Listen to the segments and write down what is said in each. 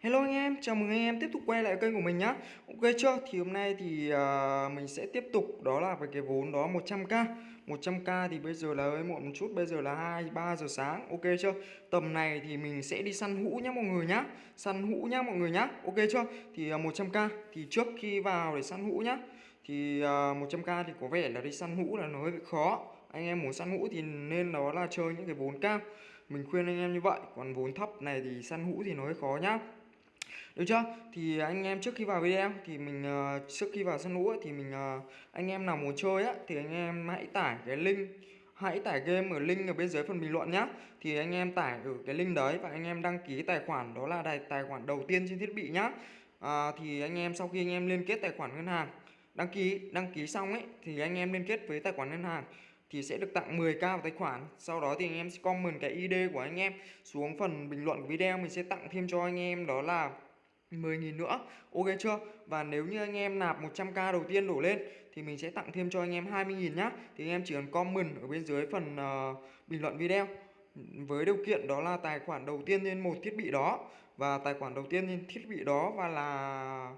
Hello anh em, chào mừng anh em tiếp tục quay lại kênh của mình nhá. Ok chưa? Thì hôm nay thì uh, mình sẽ tiếp tục đó là với cái vốn đó 100k 100k thì bây giờ là hơi muộn một chút, bây giờ là 2, 3 giờ sáng. Ok chưa? Tầm này thì mình sẽ đi săn hũ nhá mọi người nhá. Săn hũ nhá mọi người nhá. Ok chưa? Thì à, uh, 100k thì trước khi vào để săn hũ nhá. Thì à, uh, 100k thì có vẻ là đi săn hũ là nó hơi khó. Anh em muốn săn hũ thì nên đó là chơi những cái vốn cao mình khuyên anh em như vậy. Còn vốn thấp này thì săn hũ thì nó hơi khó nhá được chưa thì anh em trước khi vào video thì mình uh, trước khi vào sân lũ thì mình uh, anh em nào muốn chơi á thì anh em hãy tải cái link hãy tải game ở link ở bên dưới phần bình luận nhá thì anh em tải ở cái link đấy và anh em đăng ký tài khoản đó là tài, tài khoản đầu tiên trên thiết bị nhá à, thì anh em sau khi anh em liên kết tài khoản ngân hàng đăng ký đăng ký xong ấy thì anh em liên kết với tài khoản ngân hàng thì sẽ được tặng 10k vào tài khoản sau đó thì anh em sẽ comment cái ID của anh em xuống phần bình luận của video mình sẽ tặng thêm cho anh em đó là 10.000 nữa. Ok chưa? Và nếu như anh em nạp 100k đầu tiên đổ lên Thì mình sẽ tặng thêm cho anh em 20.000 nhá. Thì anh em chỉ cần comment ở bên dưới phần uh, bình luận video Với điều kiện đó là tài khoản đầu tiên trên một thiết bị đó Và tài khoản đầu tiên trên thiết bị đó Và là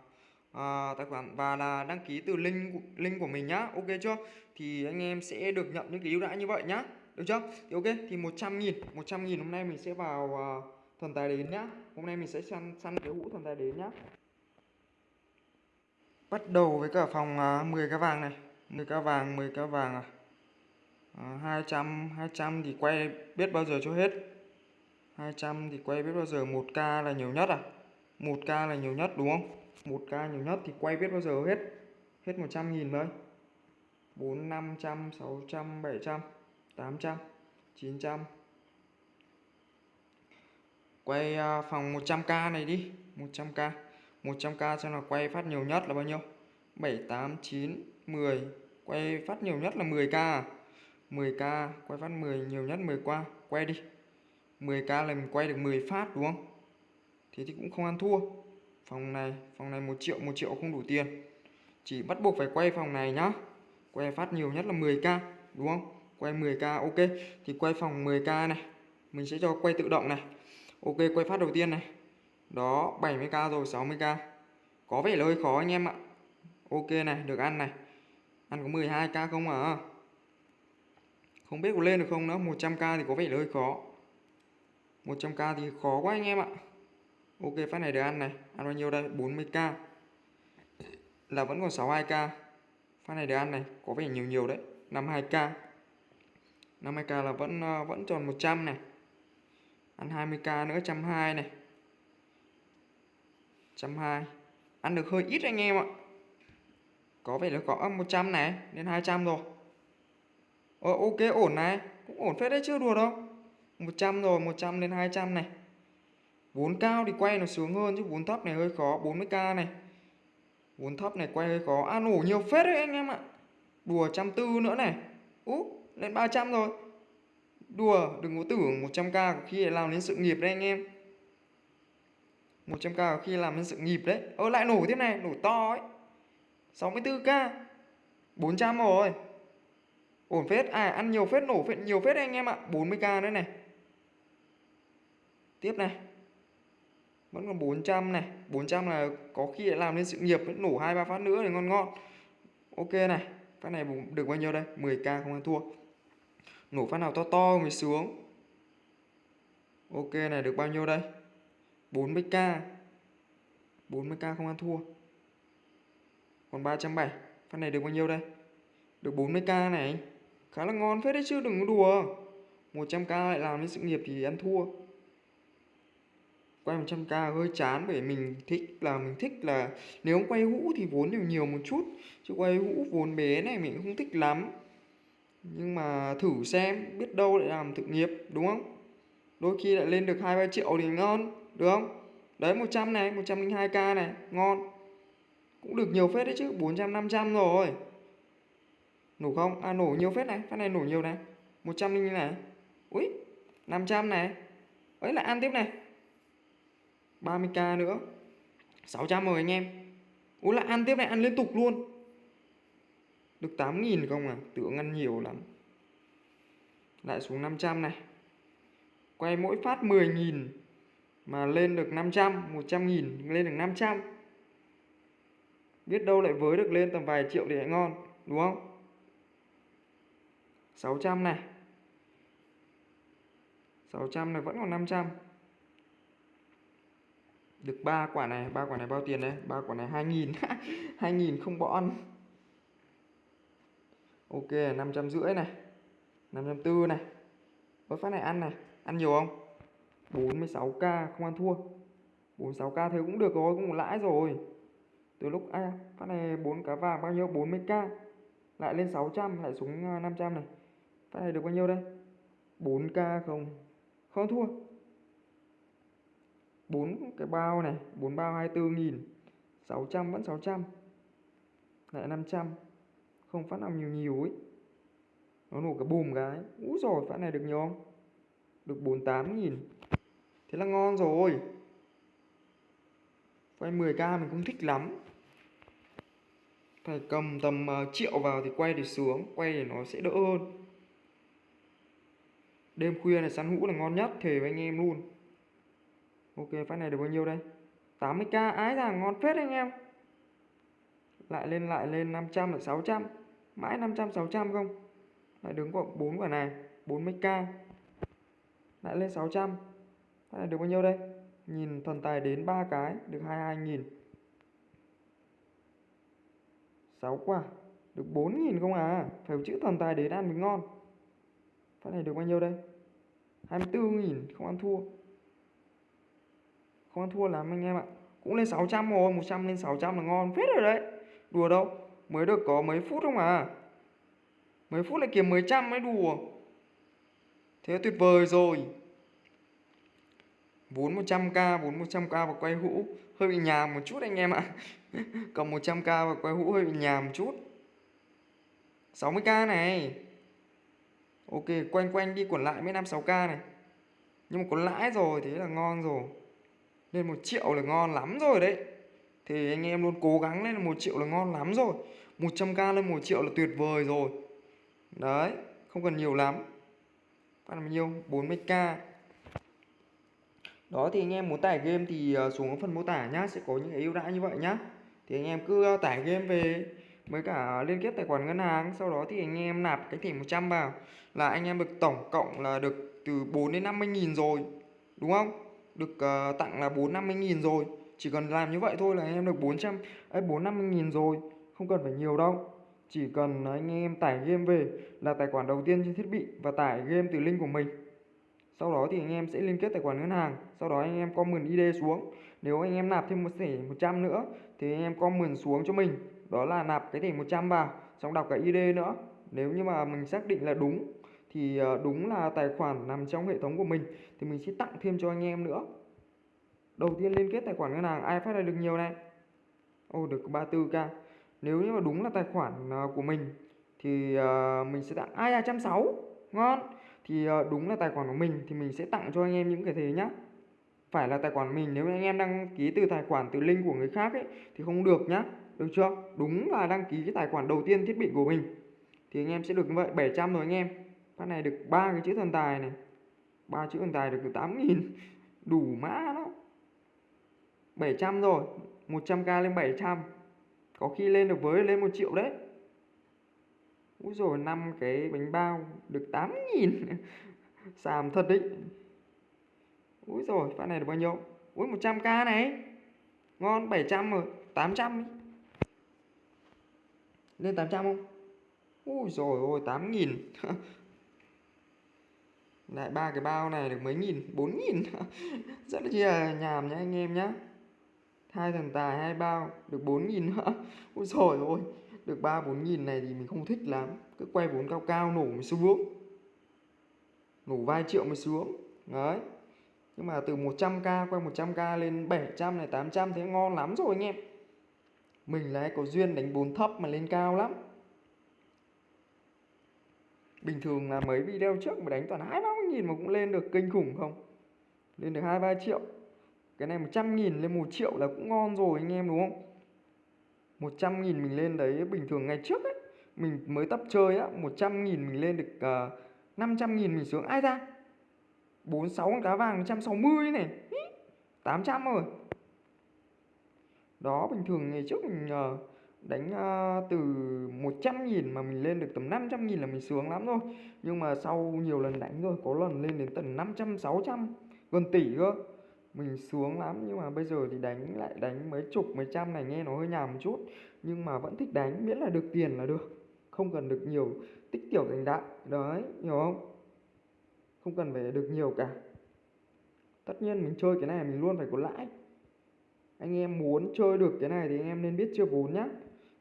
à, tài khoản và là đăng ký từ link link của mình nhá. Ok chưa? Thì anh em sẽ được nhận những cái ưu đãi như vậy nhá. Được chưa? Thì ok thì 100 nghìn 100 nghìn hôm nay mình sẽ vào uh, thần tài đến nhá. Hôm nay mình sẽ săn săn cái hũ thần tài đến nhá. Bắt đầu với cả phòng uh, à, 10 cá vàng này. 10 cá vàng 10 cá vàng à. Uh, 200 200 thì quay biết bao giờ cho hết. 200 thì quay biết bao giờ. 1k là nhiều nhất à? 1k là nhiều nhất đúng không? 1k nhiều nhất thì quay biết bao giờ hết? Hết 100 nghìn thôi. 4 500 600 700 800 900 Quay à, phòng 100k này đi. 100k 100k xem là quay phát nhiều nhất là bao nhiêu? 7, 8, 9, 10 Quay phát nhiều nhất là 10k à? 10k quay phát 10 nhiều nhất 10 qua. Quay đi. 10k là mình quay được 10 phát đúng không? Thế thì cũng không ăn thua. Phòng này Phòng này 1 triệu 1 triệu không đủ tiền. Chỉ bắt buộc phải quay phòng này nhá. Quay phát nhiều nhất là 10k Đúng không? Quay 10k ok. Thì quay phòng 10k này. Mình sẽ cho quay tự động này. Ok, quay phát đầu tiên này. Đó 70k rồi 60k Có vẻ là hơi khó anh em ạ. Ok này, được ăn này. Ăn có 12k không à? Không biết có lên được không nữa 100k thì có vẻ là hơi khó. 100k thì khó quá anh em ạ. Ok, phát này được ăn này. Ăn bao nhiêu đây? 40k Là vẫn còn 62k Phát này được ăn này, Có vẻ nhiều nhiều đấy. 52k 52k là vẫn ờ, vẫn tròn 100 này ăn 20k nữa 120 này. 120 ăn được hơi ít anh em ạ. Có vẻ là có 100 này đến 200 rồi. Ờ, ok ổn này. Cũng ổn phết đấy chưa đùa đâu. 100 rồi 100 đến 200 này. Vốn cao thì quay nó sướng hơn chứ vốn thấp này hơi khó. 40k này. Vốn thấp này quay hơi khó. Ăn à nổ nhiều phết đấy anh em ạ. Đùa trăm tư nữa này. Ú lên 300 rồi. Đùa, đừng có tưởng 100k có khi làm đến sự nghiệp đấy anh em. 100k có khi làm đến sự nghiệp đấy. Ơ lại nổ tiếp này, nổ to ấy. 64k 400 rồi. Ổn phết, à ăn nhiều phết, nổ phết, nhiều phết đấy anh em ạ. 40k nữa này. Tiếp này. Vẫn còn 400 này. 400 là có khi lại làm nên sự nghiệp Nổ 2-3 phát nữa thì ngon ngon. Ok này. Phát này được bao nhiêu đây? 10k không ăn thua. Nổ phát nào to to mới xuống, Ok này được bao nhiêu đây? 40k 40k không ăn thua. Còn 370 Phát này được bao nhiêu đây? Được 40k này Khá là ngon phết đấy chứ đừng có đùa. 100k lại làm đến sự nghiệp thì ăn thua. Quay 100k hơi chán bởi mình thích là mình thích là Nếu quay hũ thì vốn nhiều nhiều một chút. Chứ quay hũ vốn bé này mình không thích lắm nhưng mà thử xem, biết đâu lại làm thực nghiệp, đúng không? Đôi khi lại lên được hai ba triệu thì ngon, được không? Đấy 100 này 102k này, ngon. Cũng được nhiều phết đấy chứ 400 500 rồi. Nổ không? À nổ nhiều phết này phát này nổ nhiều này. 100 như này. Ui 500 này. Ấy lại ăn tiếp này. 30k nữa. 600 rồi anh em. Ui lại ăn tiếp này, ăn liên tục luôn được 8.000 không à? Tưởng ăn nhiều lắm. Lại xuống 500 này. Quay mỗi phát 10.000 mà lên được 500 100.000 lên được 500 biết đâu lại với được lên tầm vài triệu thì lại ngon, đúng không? 600 này. 600 này vẫn còn 500 được ba quả này, ba quả này bao tiền đấy ba quả này 2000 2000 không bỏ ăn ok 550 này 540 này. Với phát này ăn này. Ăn nhiều không? 46k không ăn thua. 46k thế cũng được rồi cũng lãi rồi. Từ lúc à, phát này 4 cá vàng bao nhiêu? 40k lại lên 600 lại xuống à, 500 này. Phát này được bao nhiêu đây? 4k không. Không thua. 4 cái bao này 4 bao 24 nghìn. 600 vẫn 600 lại 500 không phát nào nhiều nhiều ấy. Nó nổ cái bùm cái. Úi rồi phát này được nhiều không? Được 48 nghìn. Thế là ngon rồi. Quay 10k mình cũng thích lắm. Phải cầm tầm uh, triệu vào thì quay để sướng quay để nó sẽ đỡ hơn. Đêm khuya này săn hũ là ngon nhất thề với anh em luôn. Ok phát này được bao nhiêu đây? 80k ái là ngon phết anh em. Lại lên lại lên 500 là 600 mãi 500 600 không? Lại đứng có 4 quả này 40k lại lên 600 lại được bao nhiêu đây? Nhìn thần tài đến ba cái, được 22.000 6 quả, được 4.000 không à? Phải chữ thần tài đến ăn mới ngon. Phát này được bao nhiêu đây? 24.000 không ăn thua. Không ăn thua lắm anh em ạ. Cũng lên 600 rồi 100 lên 600 là ngon phết rồi đấy. Đùa đâu? Mới được có mấy phút không à? Mấy phút lại kiếm mấy trăm mới đùa. Thế tuyệt vời rồi. Vốn 100k vốn 100k và quay hũ, hơi bị nhàm một chút anh em ạ. Cầm 100k và quay hũ hơi bị nhàm một chút 60k này. Ok, quanh quanh đi quẩn lại mấy năm 6k này. Nhưng mà có lãi rồi, thế là ngon rồi. Lên một triệu là ngon lắm rồi đấy. Thì anh em luôn cố gắng lên một triệu là ngon lắm rồi. 100k lên 1 triệu là tuyệt vời rồi. Đấy không cần nhiều lắm. Phát bao nhiêu? 40k đó thì anh em muốn tải game thì ờ, xuống phần mô tả nhá sẽ có những ưu đãi như vậy nhá. Thì anh em cứ ờ, tải game về với cả liên kết tài khoản ngân hàng sau đó thì anh em nạp cái thẻ 100 vào là anh em được tổng cộng là được từ 4 đến 50 nghìn rồi đúng không? Được uh, tặng là 4 50 nghìn rồi. Chỉ cần làm như vậy thôi là anh em được 400 ấy 4 50 nghìn rồi không cần phải nhiều đâu. Chỉ cần anh em tải game về là tài khoản đầu tiên trên thiết bị và tải game từ link của mình. Sau đó thì anh em sẽ liên kết tài khoản ngân hàng, sau đó anh em comment ID xuống. Nếu anh em nạp thêm một thẻ 100 nữa thì anh em comment xuống cho mình. Đó là nạp cái thẻ 100 vào, xong đọc cái ID nữa. Nếu như mà mình xác định là đúng thì ờ, đúng là tài khoản nằm trong hệ thống của mình thì mình sẽ tặng thêm cho anh em nữa. Đầu tiên liên kết tài khoản ngân hàng, ai phát là được nhiều này? Ô, được 34k nếu như mà đúng là tài khoản ờ, của mình thì ờ, mình sẽ tặng ai 260 ngon. Thì ờ, đúng là tài khoản của mình thì mình sẽ tặng cho anh em những cái thế nhá. Phải là tài khoản mình, nếu anh em đăng ký từ tài khoản, từ link của người khác ấy, thì không được nhá. Được chưa? Đúng là đăng ký cái tài khoản đầu tiên thiết bị của mình. Thì anh em sẽ được như vậy 700 rồi anh em. Phát này được ba cái chữ thần tài này. Ba chữ thần tài được từ 8 nghìn. Đủ mã đó 700 rồi 100k lên 700 có khi lên được với lên một triệu đấy. Úi rồi năm cái bánh bao được 8 nghìn. Xàm thật đấy. Úi rồi phát này được bao nhiêu? Úi 100k này. Ngon 700 rồi 800 đi Lên 800 không? Úi rồi ôi 8 nghìn. Lại ba cái bao này được mấy nghìn? Bốn nghìn. Rất là chia nhàm nhá anh em nhá hai thần tài, hai bao, được bốn nghìn nữa. Ôi rồi ơi, được ba, bốn nghìn này thì mình không thích lắm. Cứ quay vốn cao cao nổ mới xuống. Nổ vài triệu mới xuống. Đấy. Nhưng mà từ 100k quay 100k lên 700 này 800 thế ngon lắm rồi anh em. Mình lại có duyên đánh bốn thấp mà lên cao lắm. Bình thường là mấy video trước mà đánh toàn hai ba nghìn mà cũng lên được kinh khủng không? Lên được hai, ba triệu cái này 100 nghìn lên 1 triệu là cũng ngon rồi anh em đúng không? 100 nghìn mình lên đấy bình thường ngày trước ấy mình mới tập chơi á 100 nghìn mình lên được ờ, uh, 500 nghìn mình xuống ai ra? 46 con cá vàng 160 này. 800 rồi. Đó bình thường ngày trước mình uh, đánh uh, từ 100 nghìn mà mình lên được tầm 500 nghìn là mình sướng lắm rồi. Nhưng mà sau nhiều lần đánh rồi có lần lên đến tầm 500 600 gần tỷ cơ mình sướng lắm. Nhưng mà bây giờ thì đánh lại đánh mấy chục mấy trăm này nghe nó hơi nhàm một chút. Nhưng mà vẫn thích đánh miễn là được tiền là được. Không cần được nhiều tích tiểu thành đại đấy hiểu không? Không cần phải được nhiều cả. Tất nhiên mình chơi cái này mình luôn phải có lãi. Anh em muốn chơi được cái này thì anh em nên biết chưa vốn nhá.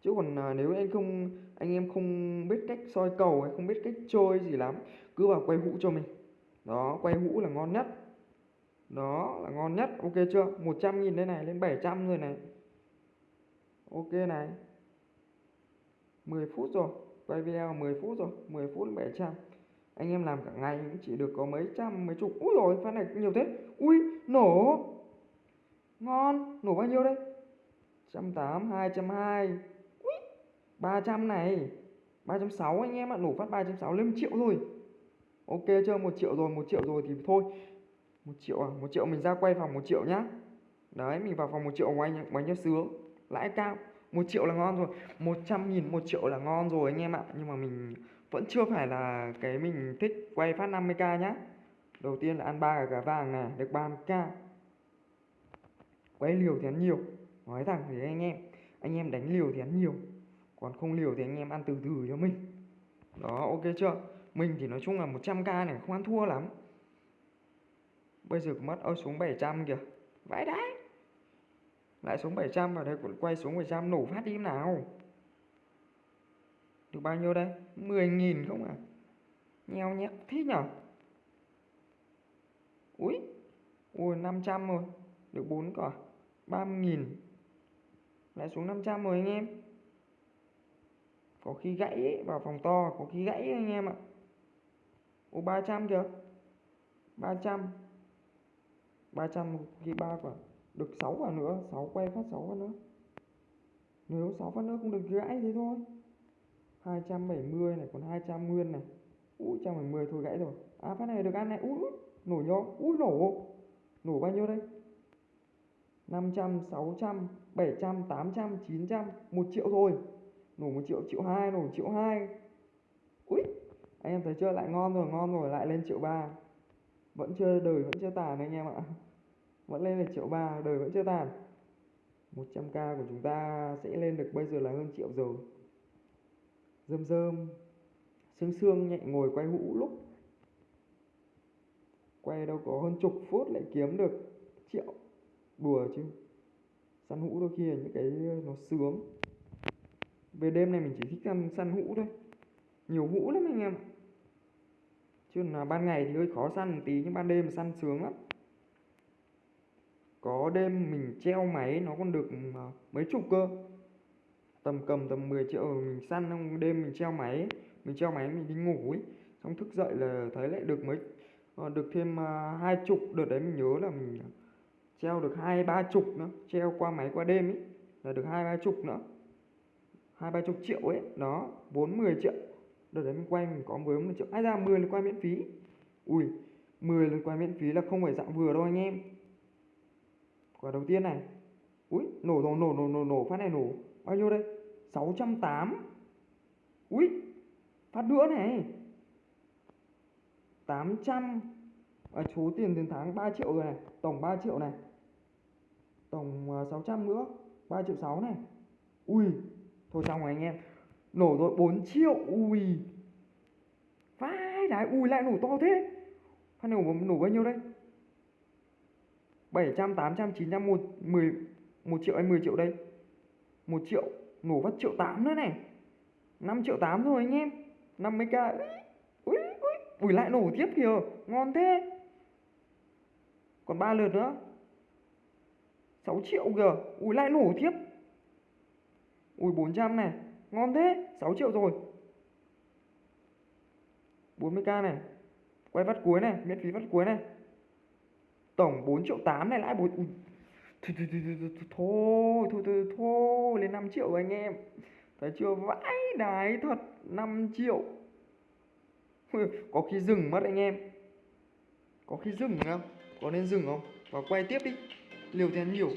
Chứ còn à, nếu anh không anh em không biết cách soi cầu hay không biết cách chơi gì lắm cứ vào quay hũ cho mình. Đó quay hũ là ngon nhất đó, là ngon nhất. Ok chưa? 100 nghìn đây này, lên 700 rồi này. Ok này. 10 phút rồi. Quay video 10 phút rồi. 10 phút 700 anh em làm cả ngày cũng chỉ được có mấy trăm, mấy chục. Úi rồi phát này nhiều thế. Ui nổ. Ngon. Nổ bao nhiêu đây? 180 220 ui 300 này. 360 anh em ạ. Nổ phát 360 lên 1 triệu rồi. Ok chưa? một triệu rồi, một triệu rồi thì thôi một triệu à? Một triệu mình ra quay phòng một triệu nhá. Đấy, mình vào phòng một triệu ngoài ngoài nhá sướng. Lãi cao. Một triệu là ngon rồi. 100 nghìn một triệu là ngon rồi anh em ạ. Nhưng mà mình vẫn chưa phải là cái mình thích quay phát 50k nhá. Đầu tiên là ăn ba cả vàng này, được 30k quay liều thì ăn nhiều. Nói thẳng với anh em. Anh em đánh liều thì ăn nhiều. Còn không liều thì anh em ăn từ từ cho mình. Đó, ok chưa? Mình thì nói chung là 100k này không ăn thua lắm bây giờ mất ơi xuống 700 kìa. Vãi đái lại xuống 700 vào đây quay xuống 700 nổ phát đi nào. Được bao nhiêu đây? 10.000 không à? Nheo nhét thế nhở? Ui Ui 500 rồi. Được 4 cỏ 30.000 Lại xuống 500 rồi anh em. Có khi gãy ấy, vào phòng to Có khi gãy ấy, anh em ạ. Ủa 300 kìa. 300 300 ghi 3 quả, Được 6 quả nữa 6 quay phát 6 quả nữa. Nếu 6 phát nữa cũng được gãy thế thôi. 270 này, còn 200 nguyên này. Ui 110 thôi gãy rồi. À phát này được ăn này. Ui nổ nhó. Ui nổ. Nổ bao nhiêu đây? 500 600 700 800 900 1 triệu thôi. Nổ 1 triệu triệu 2 nổ triệu 2 Ui Anh em thấy chưa? Lại ngon rồi ngon rồi, lại lên triệu 3 Vẫn chưa đời, vẫn chưa tàn anh em ạ. Vẫn lên được triệu ba đời vẫn chưa tàn. 100k của chúng ta sẽ lên được bây giờ là hơn triệu rồi. Rơm rơm sương sương nhẹ ngồi quay hũ lúc. Quay đâu có hơn chục phút lại kiếm được triệu. Đùa chứ. Săn hũ đôi khi là những cái ờ, nó sướng. Về đêm này mình chỉ thích săn, săn hũ thôi. Nhiều hũ lắm anh em chứ là ban ngày thì hơi khó săn một tí nhưng ban đêm săn sướng lắm có đêm mình treo máy, nó còn được ờ, mấy chục cơ. Tầm cầm tầm 10 triệu ờ, mình săn trong đêm mình treo máy, mình treo máy mình đi ngủ ấy. Xong thức dậy là thấy lại được mấy ờ, được thêm hai chục. Đợt đấy mình nhớ là mình treo được hai ba chục nữa, treo qua máy qua đêm ấy, là được hai ba chục nữa. Hai ba chục triệu ấy, đó, bốn mười triệu. Đợt đấy mình quay mình có với một triệu. Ai ra 10 lần quay miễn phí. Ui 10 lần quay miễn phí là không phải dạng vừa đâu anh em quả đầu tiên này. Ui nổ nổ nổ nổ nổ nổ phát này nổ. Bao nhiêu đây? 608 Ui Phát nữa này. 800 à, Số tiền đến tháng 3 triệu rồi này. Tổng 3 triệu này. Tổng à, 600 nữa. 3 triệu 6 này. Ui Thôi xong rồi anh em. Nổ rồi 4 triệu. Ui. Vai đái Ui lại nổ to thế. Phát này nổ, nổ bao nhiêu đây? 700, 800, 900, 1, 10, 1 triệu hay 10 triệu đây? 1 triệu nổ phát triệu 8 nữa này. 5 triệu 8 rồi anh em. 50k ui ui ui lại nổ tiếp kìa. Ngon thế. Còn 3 lượt nữa. 6 triệu kìa. Ui lại nổ tiếp. Ui 400 này. Ngon thế. 6 triệu rồi. 40k này. Quay vắt cuối này. Miễn phí vắt cuối này tổng 4 triệu 8 này lãi 4 ui thôi thôi thôi thôi thôi thôi thôi, thôi, lên 5 triệu anh em. Thấy chưa? Vãi đái thật 5 triệu. Có khi dừng mất anh em. Có khi dừng không có nên dừng không? Và quay tiếp đi. Liều thì ăn nhiều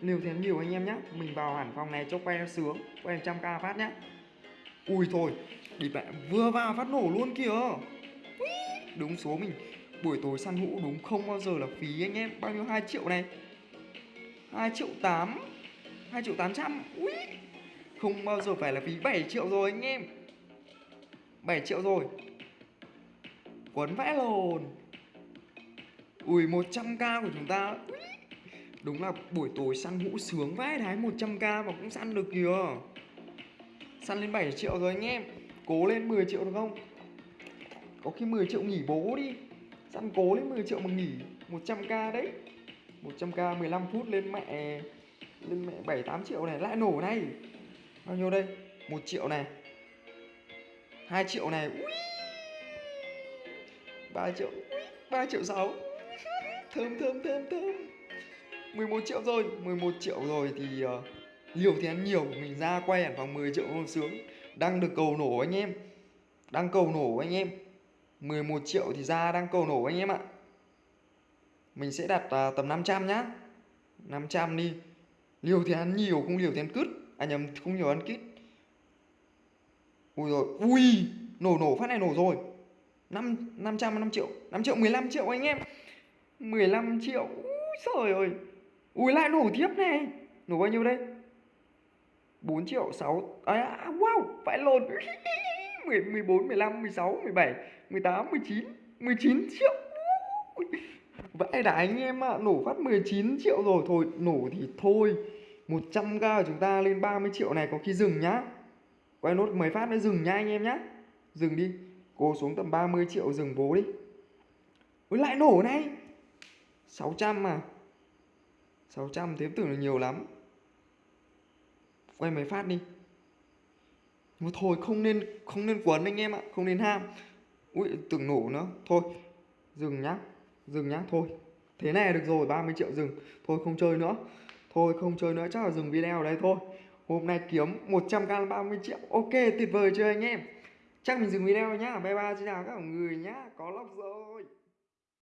liều thì ăn nhiều anh em nhá. Mình vào hẳn phòng này cho quay nó sướng. Quay 100k phát nhá. Ui thôi đi mẹ vừa vào phát nổ luôn kìa. Đúng số mình buổi tối săn hũ đúng không bao giờ là phí anh em? Bao nhiêu? 2 triệu này. 2 triệu 8 2 triệu 800 Ui Không bao giờ phải là phí 7 triệu rồi anh em. 7 triệu rồi. Quấn vẽ lồn. Ui 100k của chúng ta. Ui. Đúng là buổi tối săn hũ sướng vãi đái 100k mà cũng săn được kìa. Săn lên 7 triệu rồi anh em. Cố lên 10 triệu được không? Có khi 10 triệu nghỉ bố đi chăn cố lên 10 triệu mà nghỉ 100k đấy 100k 15 phút lên mẹ lên mẹ 7 8 triệu này lại nổ này. Bao nhiêu đây? 1 triệu này. 2 triệu này. Ui. 3 triệu. 3 triệu 6. Thơm thơm thơm thơm. 11 triệu rồi, 11 triệu rồi thì uh, liều thì ăn nhiều, mình ra quay hẳn phòng 10 triệu không sướng. Đang được cầu nổ anh em. Đang cầu nổ anh em. 11 triệu thì ra đang cầu nổ anh em ạ. Mình sẽ đặt à, tầm 500 nhá. 500 đi. Liều thì ăn nhiều không liều thì ăn cứt. À nhầm không nhiều ăn kít. Ui rồi Ui Nổ nổ phát này nổ rồi. 5, 500 5 triệu. 5 triệu 15 triệu anh em. 15 triệu Ui trời ơi. Ui lại nổ tiếp này. Nổ bao nhiêu đây? 4 triệu 6 à, à, Wow Phải lồn 14, 15, 16, 17 18, 19 19 triệu. Vãi đã anh em ạ, à, nổ phát 19 triệu rồi. Thôi, nổ thì thôi. 100k của chúng ta lên 30 triệu này có khi dừng nhá. Quay nốt mấy phát nữa dừng nhá anh em nhá. Dừng đi. Cô xuống tầm 30 triệu dừng bố đi. Ôi lại nổ này. 600 mà 600 thế tưởng là nhiều lắm. Quay mấy phát đi. Mà thôi không nên không nên quấn anh em ạ Không nên ham. Ui tưởng nổ nữa. Thôi, dừng nhá. Dừng nhá, thôi. Thế này được rồi 30 triệu dừng. Thôi, không chơi nữa. Thôi, không chơi nữa, chắc là dừng video ở đây thôi. Hôm nay kiếm 100k 30 triệu. Ok, tuyệt vời chưa anh em? Chắc mình dừng video nhá. Bye bye xin chào các người nhá. Có lóc rồi.